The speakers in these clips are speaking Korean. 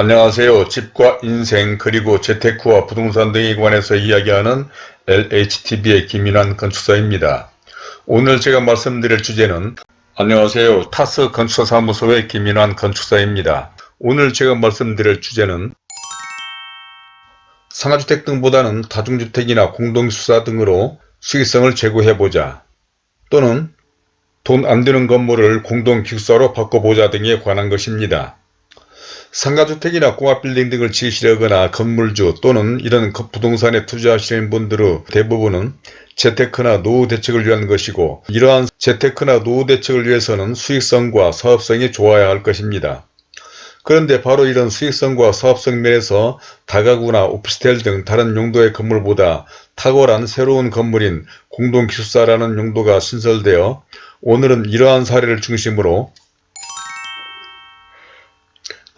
안녕하세요. 집과 인생 그리고 재테크와 부동산 등에 관해서 이야기하는 LHTV의 김인환 건축사입니다. 오늘 제가 말씀드릴 주제는 안녕하세요. 타스 건축사사무소의 김인환 건축사입니다. 오늘 제가 말씀드릴 주제는 상가주택 등보다는 다중주택이나 공동수사 등으로 수익성을 제고해보자 또는 돈 안드는 건물을 공동기숙사로 바꿔보자 등에 관한 것입니다. 상가주택이나 공업빌딩 등을 지으시려거나 건물주 또는 이런 부동산에 투자하시는 분들의 대부분은 재테크나 노후 대책을 위한 것이고 이러한 재테크나 노후 대책을 위해서는 수익성과 사업성이 좋아야 할 것입니다. 그런데 바로 이런 수익성과 사업성 면에서 다가구나 오피스텔 등 다른 용도의 건물보다 탁월한 새로운 건물인 공동기숙사라는 용도가 신설되어 오늘은 이러한 사례를 중심으로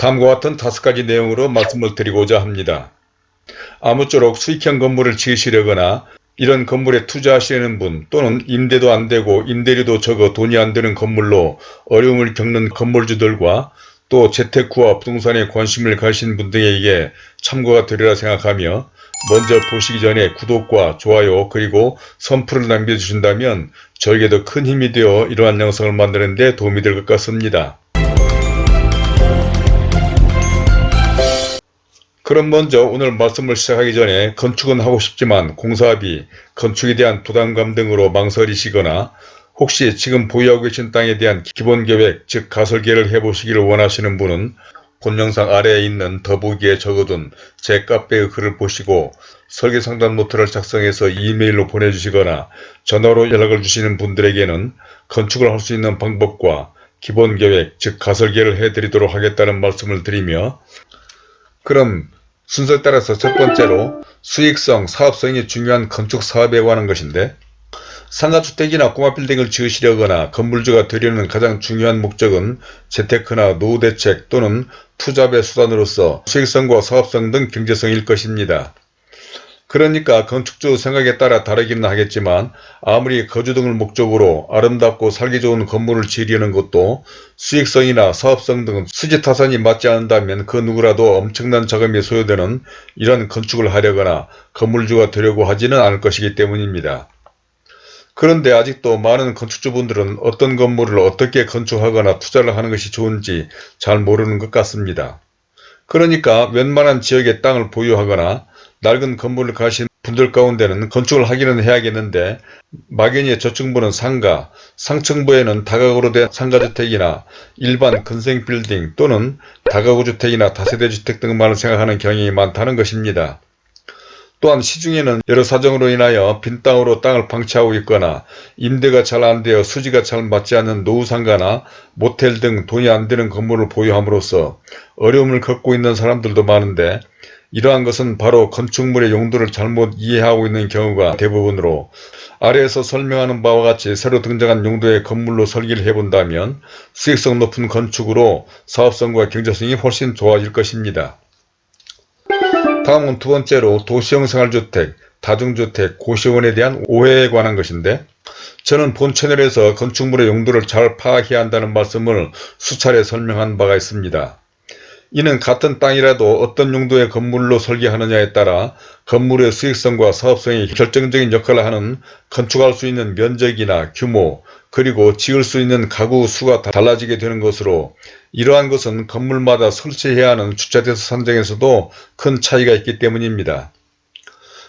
다음과 같은 다섯 가지 내용으로 말씀을 드리고자 합니다. 아무쪼록 수익형 건물을 지으시려거나 이런 건물에 투자하시는 분 또는 임대도 안되고 임대료도 적어 돈이 안되는 건물로 어려움을 겪는 건물주들과 또 재테크와 부동산에 관심을 가신 분들에게 참고가 되리라 생각하며 먼저 보시기 전에 구독과 좋아요 그리고 선풀을 남겨주신다면 저에게도 큰 힘이 되어 이러한 영상을 만드는 데 도움이 될 것 같습니다. 그럼 먼저 오늘 말씀을 시작하기 전에 건축은 하고 싶지만 공사비, 건축에 대한 부담감 등으로 망설이시거나 혹시 지금 보유하고 계신 땅에 대한 기본계획 즉 가설계를 해보시기를 원하시는 분은 본 영상 아래에 있는 더보기에 적어둔 제 카페의 글을 보시고 설계상담 노트를 작성해서 이메일로 보내주시거나 전화로 연락을 주시는 분들에게는 건축을 할 수 있는 방법과 기본계획 즉 가설계를 해드리도록 하겠다는 말씀을 드리며 그럼 순서에 따라서 첫 번째로 수익성, 사업성이 중요한 건축 사업에 관한 것인데 상가주택이나 꼬마빌딩을 지으시려거나 건물주가 되려는 가장 중요한 목적은 재테크나 노후대책 또는 투자의 수단으로서 수익성과 사업성 등 경제성일 것입니다. 그러니까 건축주 생각에 따라 다르기는 하겠지만 아무리 거주 등을 목적으로 아름답고 살기 좋은 건물을 지으려는 것도 수익성이나 사업성 등 수지타산이 맞지 않는다면 그 누구라도 엄청난 자금이 소요되는 이런 건축을 하려거나 건물주가 되려고 하지는 않을 것이기 때문입니다. 그런데 아직도 많은 건축주분들은 어떤 건물을 어떻게 건축하거나 투자를 하는 것이 좋은지 잘 모르는 것 같습니다. 그러니까 웬만한 지역의 땅을 보유하거나 낡은 건물을 가신 분들 가운데는 건축을 하기는 해야겠는데 막연히 저층부는 상가, 상층부에는 다가구로 된 상가주택이나 일반 근생빌딩 또는 다가구주택이나 다세대주택 등만을 생각하는 경향이 많다는 것입니다. 또한 시중에는 여러 사정으로 인하여 빈 땅으로 땅을 방치하고 있거나 임대가 잘 안되어 수지가 잘 맞지 않는 노후상가나 모텔 등 돈이 안되는 건물을 보유함으로써 어려움을 겪고 있는 사람들도 많은데 이러한 것은 바로 건축물의 용도를 잘못 이해하고 있는 경우가 대부분으로 아래에서 설명하는 바와 같이 새로 등장한 용도의 건물로 설계를 해본다면 수익성 높은 건축으로 사업성과 경제성이 훨씬 좋아질 것입니다. 다음은 두 번째로 도시형 생활주택, 다중주택, 고시원에 대한 오해에 관한 것인데 저는 본 채널에서 건축물의 용도를 잘 파악해야 한다는 말씀을 수차례 설명한 바가 있습니다. 이는 같은 땅이라도 어떤 용도의 건물로 설계하느냐에 따라 건물의 수익성과 사업성이 결정적인 역할을 하는 건축할 수 있는 면적이나 규모 그리고 지을 수 있는 가구 수가 달라지게 되는 것으로 이러한 것은 건물마다 설치해야 하는 주차대수 산정에서도 큰 차이가 있기 때문입니다.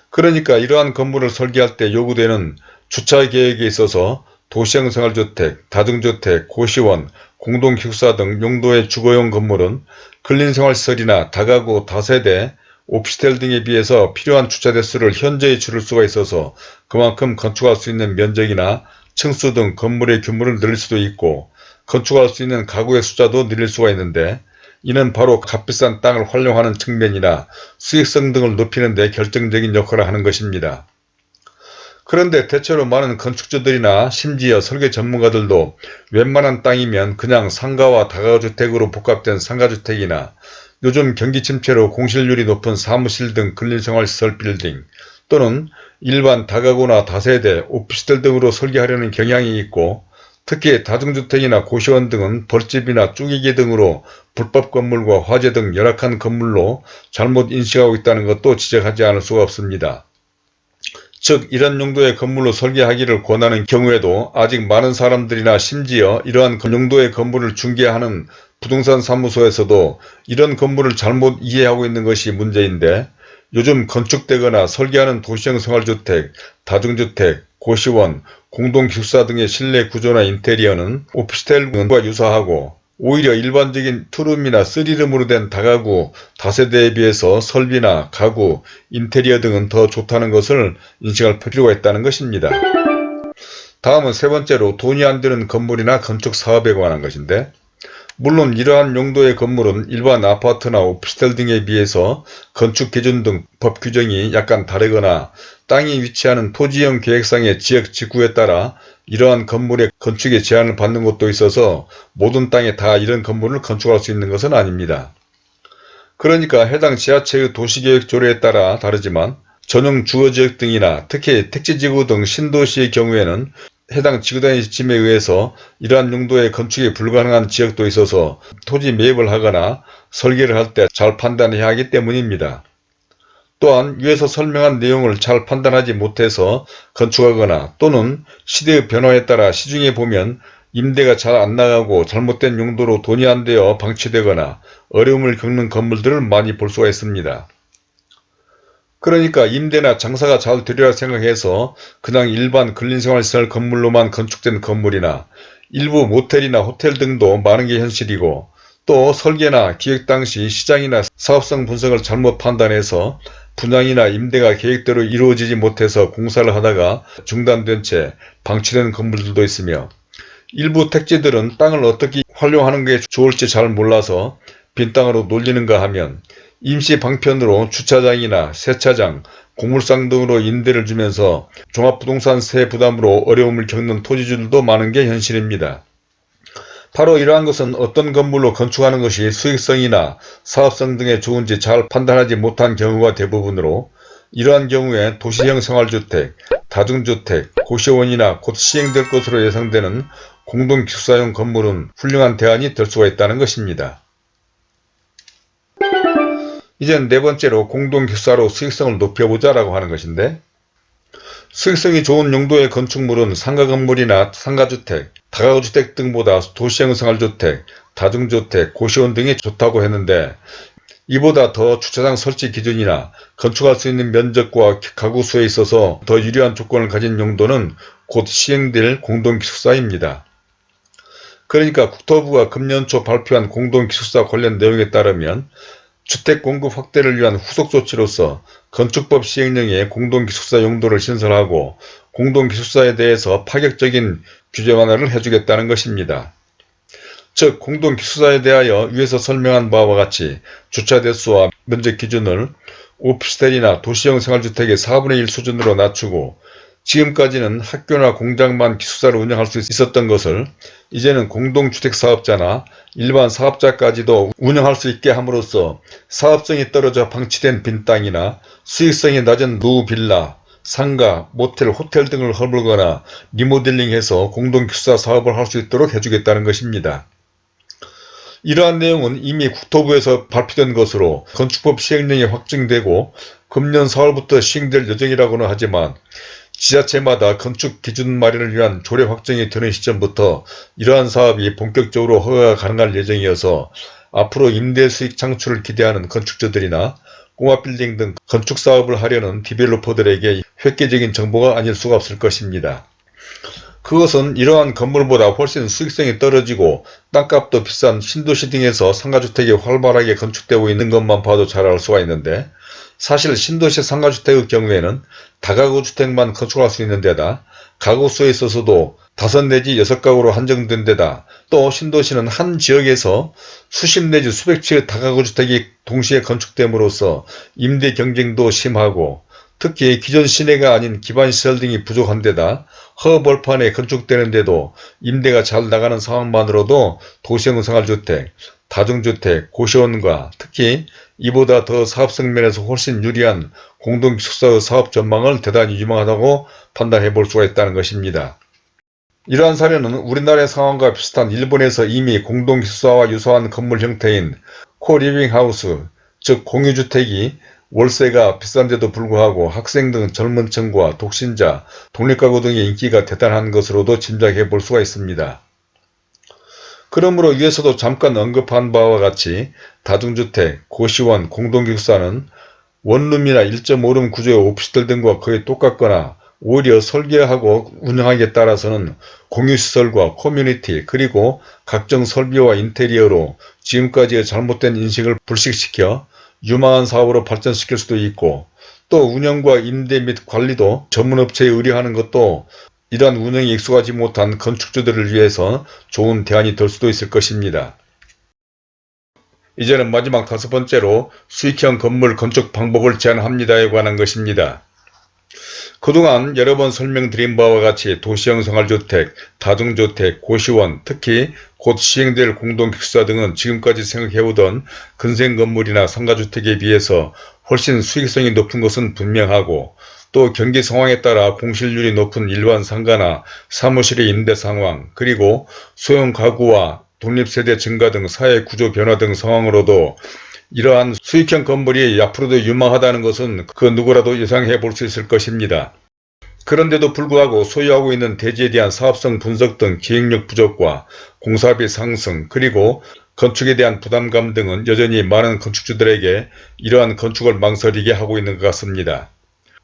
그러니까 이러한 건물을 설계할 때 요구되는 주차 계획에 있어서 도시형 생활주택, 다중주택, 고시원, 공동기숙사 등 용도의 주거용 건물은 근린생활시설이나 다가구, 다세대, 오피스텔 등에 비해서 필요한 주차 대수를 현저히 줄일 수가 있어서 그만큼 건축할 수 있는 면적이나 층수 등 건물의 규모를 늘릴 수도 있고 건축할 수 있는 가구의 숫자도 늘릴 수가 있는데 이는 바로 값비싼 땅을 활용하는 측면이나 수익성 등을 높이는 데 결정적인 역할을 하는 것입니다. 그런데 대체로 많은 건축주들이나 심지어 설계 전문가들도 웬만한 땅이면 그냥 상가와 다가주택으로 복합된 상가주택이나 요즘 경기 침체로 공실률이 높은 사무실 등 근린생활시설 빌딩 또는 일반 다가구나 다세대, 오피스텔 등으로 설계하려는 경향이 있고 특히 다중주택이나 고시원 등은 벌집이나 쭈기기 등으로 불법 건물과 화재 등 열악한 건물로 잘못 인식하고 있다는 것도 지적하지 않을 수가 없습니다. 즉 이런 용도의 건물로 설계하기를 권하는 경우에도 아직 많은 사람들이나 심지어 이러한 용도의 건물을 중개하는 부동산 사무소에서도 이런 건물을 잘못 이해하고 있는 것이 문제인데 요즘 건축되거나 설계하는 도시형 생활주택, 다중주택, 고시원, 공동기숙사 등의 실내 구조나 인테리어는 오피스텔과 유사하고 오히려 일반적인 투룸이나 쓰리룸으로 된 다가구, 다세대에 비해서 설비나 가구, 인테리어 등은 더 좋다는 것을 인식할 필요가 있다는 것입니다. 다음은 세 번째로 돈이 안 드는 건물이나 건축 사업에 관한 것인데 물론 이러한 용도의 건물은 일반 아파트나 오피스텔 등에 비해서 건축 기준 등 법 규정이 약간 다르거나 땅이 위치하는 토지형 계획상의 지역 지구에 따라 이러한 건물의 건축에 제한을 받는 곳도 있어서 모든 땅에 다 이런 건물을 건축할 수 있는 것은 아닙니다. 그러니까 해당 지자체의 도시계획 조례에 따라 다르지만 전용 주거지역 등이나 특히 택지지구 등 신도시의 경우에는 해당 지구단위 지침에 의해서 이러한 용도의 건축이 불가능한 지역도 있어서 토지 매입을 하거나 설계를 할 때 잘 판단해야 하기 때문입니다. 또한 위에서 설명한 내용을 잘 판단하지 못해서 건축하거나 또는 시대의 변화에 따라 시중에 보면 임대가 잘 안 나가고 잘못된 용도로 돈이 안 되어 방치되거나 어려움을 겪는 건물들을 많이 볼 수가 있습니다. 그러니까 임대나 장사가 잘 되리라 생각해서 그냥 일반 근린생활시설 건물로만 건축된 건물이나 일부 모텔이나 호텔 등도 많은 게 현실이고 또 설계나 기획 당시 시장이나 사업성 분석을 잘못 판단해서 분양이나 임대가 계획대로 이루어지지 못해서 공사를 하다가 중단된 채 방치된 건물들도 있으며 일부 택지들은 땅을 어떻게 활용하는 게 좋을지 잘 몰라서 빈 땅으로 놀리는가 하면 임시 방편으로 주차장이나 세차장, 고물상 등으로 임대를 주면서 종합부동산세 부담으로 어려움을 겪는 토지주들도 많은 게 현실입니다. 바로 이러한 것은 어떤 건물로 건축하는 것이 수익성이나 사업성 등에 좋은지 잘 판단하지 못한 경우가 대부분으로 이러한 경우에 도시형 생활주택, 다중주택, 고시원이나 곧 시행될 것으로 예상되는 공동기숙사용 건물은 훌륭한 대안이 될 수가 있다는 것입니다. 이젠 네 번째로 공동기숙사로 수익성을 높여보자 라고 하는 것인데 수익성이 좋은 용도의 건축물은 상가 건물이나 상가주택, 다가구주택 등보다 도시형 생활주택, 다중주택, 고시원 등이 좋다고 했는데 이보다 더 주차장 설치 기준이나 건축할 수 있는 면적과 가구 수에 있어서 더 유리한 조건을 가진 용도는 곧 시행될 공동기숙사입니다. 그러니까 국토부가 금년 초 발표한 공동기숙사 관련 내용에 따르면 주택 공급 확대를 위한 후속 조치로서 건축법 시행령에 공동기숙사 용도를 신설하고 공동기숙사에 대해서 파격적인 규제 완화를 해주겠다는 것입니다. 즉 공동기숙사에 대하여 위에서 설명한 바와 같이 주차 대수와 면적 기준을 오피스텔이나 도시형 생활주택의 4분의 1 수준으로 낮추고 지금까지는 학교나 공장만 기숙사를 운영할 수 있었던 것을 이제는 공동주택사업자나 일반 사업자까지도 운영할 수 있게 함으로써 사업성이 떨어져 방치된 빈 땅이나 수익성이 낮은 노빌라, 상가, 모텔, 호텔 등을 허물거나 리모델링해서 공동기숙사 사업을 할 수 있도록 해주겠다는 것입니다. 이러한 내용은 이미 국토부에서 발표된 것으로 건축법 시행령이 확정되고 금년 4월부터 시행될 예정이라고는 하지만 지자체마다 건축 기준 마련을 위한 조례 확정이 되는 시점부터 이러한 사업이 본격적으로 허가가 가능할 예정이어서 앞으로 임대 수익 창출을 기대하는 건축주들이나 공업빌딩 등 건축 사업을 하려는 디벨로퍼들에게 획기적인 정보가 아닐 수가 없을 것입니다. 그것은 이러한 건물보다 훨씬 수익성이 떨어지고 땅값도 비싼 신도시 등에서 상가주택이 활발하게 건축되고 있는 것만 봐도 잘 알 수가 있는데 사실 신도시 상가주택의 경우에는 다가구 주택만 건축할 수 있는 데다 가구 수에 있어서도 다섯 내지 여섯 가구로 한정된 데다 또 신도시는 한 지역에서 수십 내지 수백 채의 다가구 주택이 동시에 건축됨으로써 임대 경쟁도 심하고 특히 기존 시내가 아닌 기반시설 등이 부족한 데다 허벌판에 건축되는데도 임대가 잘 나가는 상황만으로도 도시형 생활주택, 다중주택, 고시원과 특히 이보다 더 사업성 면에서 훨씬 유리한 공동기숙사의 사업 전망을 대단히 유망하다고 판단해 볼 수가 있다는 것입니다. 이러한 사례는 우리나라의 상황과 비슷한 일본에서 이미 공동기숙사와 유사한 건물 형태인 co-living house, 즉 공유주택이 월세가 비싼데도 불구하고 학생 등 젊은 층과 독신자, 독립가구 등의 인기가 대단한 것으로도 짐작해 볼 수가 있습니다. 그러므로 위에서도 잠깐 언급한 바와 같이 다중주택, 고시원, 공동기숙사는 원룸이나 1.5룸 구조의 오피스텔 등과 거의 똑같거나 오히려 설계하고 운영하기에 따라서는 공유시설과 커뮤니티 그리고 각종 설비와 인테리어로 지금까지의 잘못된 인식을 불식시켜 유망한 사업으로 발전시킬 수도 있고 또 운영과 임대 및 관리도 전문업체에 의뢰하는 것도 이러한 운영에 익숙하지 못한 건축주들을 위해서 좋은 대안이 될 수도 있을 것입니다. 이제는 마지막 다섯 번째로 수익형 건물 건축 방법을 제안합니다에 관한 것입니다. 그동안 여러 번 설명드린 바와 같이 도시형 생활주택, 다중주택, 고시원, 특히 곧 시행될 공동기숙사 등은 지금까지 생각해오던 근생 건물이나 상가주택에 비해서 훨씬 수익성이 높은 것은 분명하고 또 경기 상황에 따라 공실률이 높은 일반 상가나 사무실의 임대 상황 그리고 소형 가구와 독립세대 증가 등 사회 구조 변화 등 상황으로도 이러한 수익형 건물이 앞으로도 유망하다는 것은 그 누구라도 예상해 볼 수 있을 것입니다. 그런데도 불구하고 소유하고 있는 대지에 대한 사업성 분석 등 기획력 부족과 공사비 상승 그리고 건축에 대한 부담감 등은 여전히 많은 건축주들에게 이러한 건축을 망설이게 하고 있는 것 같습니다.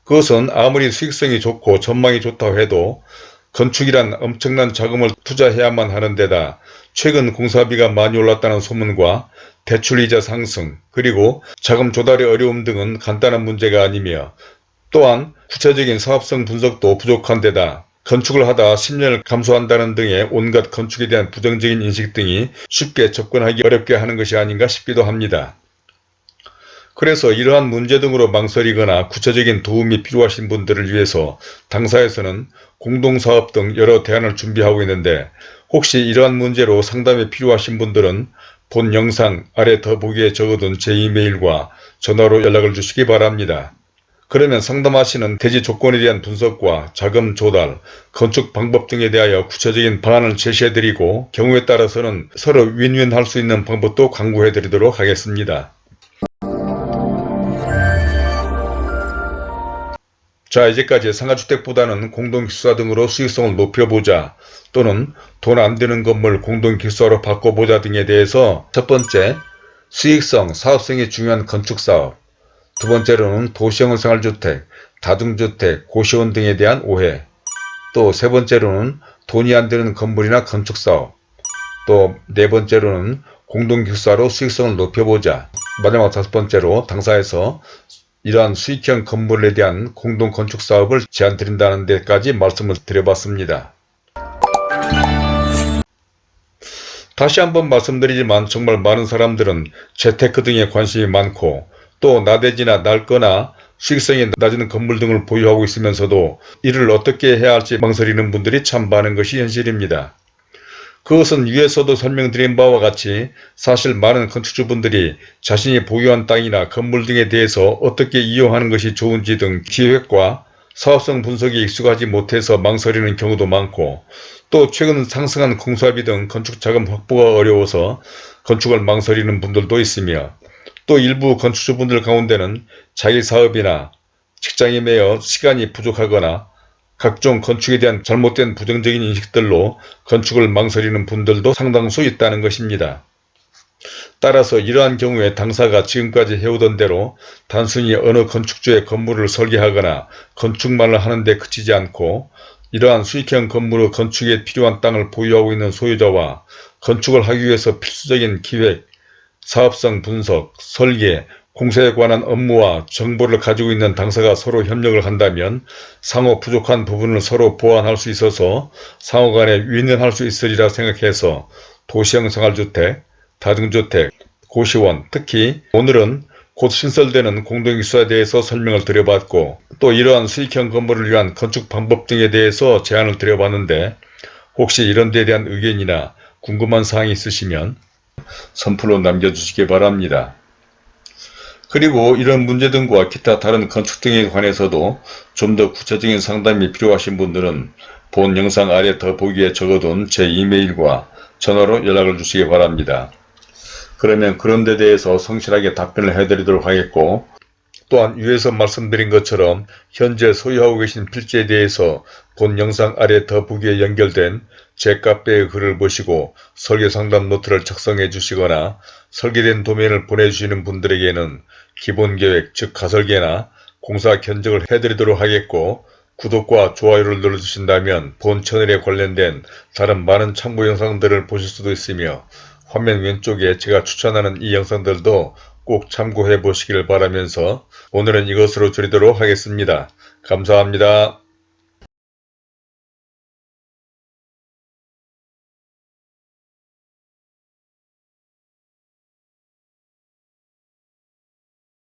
그것은 아무리 수익성이 좋고 전망이 좋다고 해도 건축이란 엄청난 자금을 투자해야만 하는 데다 최근 공사비가 많이 올랐다는 소문과 대출이자 상승 그리고 자금 조달의 어려움 등은 간단한 문제가 아니며 또한 구체적인 사업성 분석도 부족한 데다 건축을 하다 10년을 감소한다는 등의 온갖 건축에 대한 부정적인 인식 등이 쉽게 접근하기 어렵게 하는 것이 아닌가 싶기도 합니다. 그래서 이러한 문제 등으로 망설이거나 구체적인 도움이 필요하신 분들을 위해서 당사에서는 공동사업 등 여러 대안을 준비하고 있는데 혹시 이러한 문제로 상담이 필요하신 분들은 본 영상 아래 더보기에 적어둔 제 이메일과 전화로 연락을 주시기 바랍니다. 그러면 상담하시는 대지 조건에 대한 분석과 자금 조달, 건축 방법 등에 대하여 구체적인 방안을 제시해드리고 경우에 따라서는 서로 윈윈 할 수 있는 방법도 강구해드리도록 하겠습니다. 자 이제까지 상가주택보다는 공동기숙사 등으로 수익성을 높여보자 또는 돈 안드는 건물 공동기숙사로 바꿔보자 등에 대해서 첫 번째 수익성, 사업성이 중요한 건축사업. 두 번째로는 도시형 생활주택, 다중주택, 고시원 등에 대한 오해. 또 세 번째로는 돈이 안드는 건물이나 건축사업. 또 네 번째로는 공동기숙사로 수익성을 높여보자. 마지막 다섯 번째로 당사에서 이러한 수익형 건물에 대한 공동 건축 사업을 제안드린다는 데까지 말씀을 드려봤습니다. 다시 한번 말씀드리지만 정말 많은 사람들은 재테크 등에 관심이 많고 또 나대지나 낡거나 수익성이 낮은 건물 등을 보유하고 있으면서도 이를 어떻게 해야 할지 망설이는 분들이 참 많은 것이 현실입니다. 그것은 위에서도 설명드린 바와 같이 사실 많은 건축주분들이 자신이 보유한 땅이나 건물 등에 대해서 어떻게 이용하는 것이 좋은지 등 기획과 사업성 분석이 익숙하지 못해서 망설이는 경우도 많고 또 최근 상승한 공사비 등 건축자금 확보가 어려워서 건축을 망설이는 분들도 있으며 또 일부 건축주분들 가운데는 자기 사업이나 직장에 매여 시간이 부족하거나 각종 건축에 대한 잘못된 부정적인 인식들로 건축을 망설이는 분들도 상당수 있다는 것입니다. 따라서 이러한 경우에 당사가 지금까지 해오던 대로 단순히 어느 건축주의 건물을 설계하거나 건축만을 하는 데 그치지 않고 이러한 수익형 건물의 건축에 필요한 땅을 보유하고 있는 소유자와 건축을 하기 위해서 필수적인 기획, 사업성 분석, 설계, 공사에 관한 업무와 정보를 가지고 있는 당사가 서로 협력을 한다면 상호 부족한 부분을 서로 보완할 수 있어서 상호 간에 윈윈할 수 있으리라 생각해서 도시형 생활주택, 다중주택, 고시원, 특히 오늘은 곧 신설되는 공동기수에 대해서 설명을 드려봤고 또 이러한 수익형 건물을 위한 건축 방법 등에 대해서 제안을 드려봤는데 혹시 이런 데에 대한 의견이나 궁금한 사항이 있으시면 선플로 남겨주시기 바랍니다. 그리고 이런 문제 등과 기타 다른 건축 등에 관해서도 좀 더 구체적인 상담이 필요하신 분들은 본 영상 아래 더보기에 적어둔 제 이메일과 전화로 연락을 주시기 바랍니다. 그러면 그런 데 대해서 성실하게 답변을 해드리도록 하겠고 또한 위에서 말씀드린 것처럼 현재 소유하고 계신 필지에 대해서 본 영상 아래 더보기에 연결된 제 카페의 글을 보시고 설계상담 노트를 작성해 주시거나 설계된 도면을 보내주시는 분들에게는 기본계획 즉 가설계나 공사 견적을 해드리도록 하겠고 구독과 좋아요를 눌러주신다면 본 채널에 관련된 다른 많은 참고 영상들을 보실 수도 있으며 화면 왼쪽에 제가 추천하는 이 영상들도 꼭 참고해 보시길 바라면서 오늘은 이것으로 줄이도록 하겠습니다. 감사합니다.